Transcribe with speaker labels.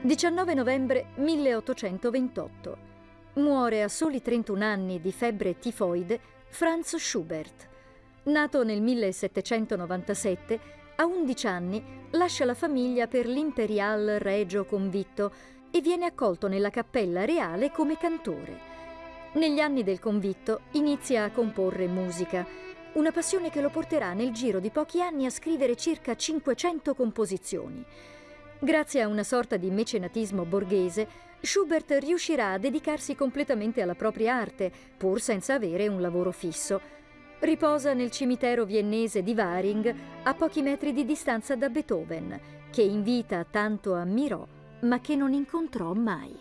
Speaker 1: 19 novembre 1828. Muore a soli 31 anni di febbre tifoide Franz Schubert. Nato nel 1797, a 11 anni lascia la famiglia per l'Imperial Regio Convitto e viene accolto nella cappella reale come cantore. Negli anni del convitto inizia a comporre musica, una passione che lo porterà nel giro di pochi anni a scrivere circa 500 composizioni. Grazie a una sorta di mecenatismo borghese, Schubert riuscirà a dedicarsi completamente alla propria arte, pur senza avere un lavoro fisso. Riposa nel cimitero viennese di Waring, a pochi metri di distanza da Beethoven, che in vita tanto ammirò, ma che non incontrò mai.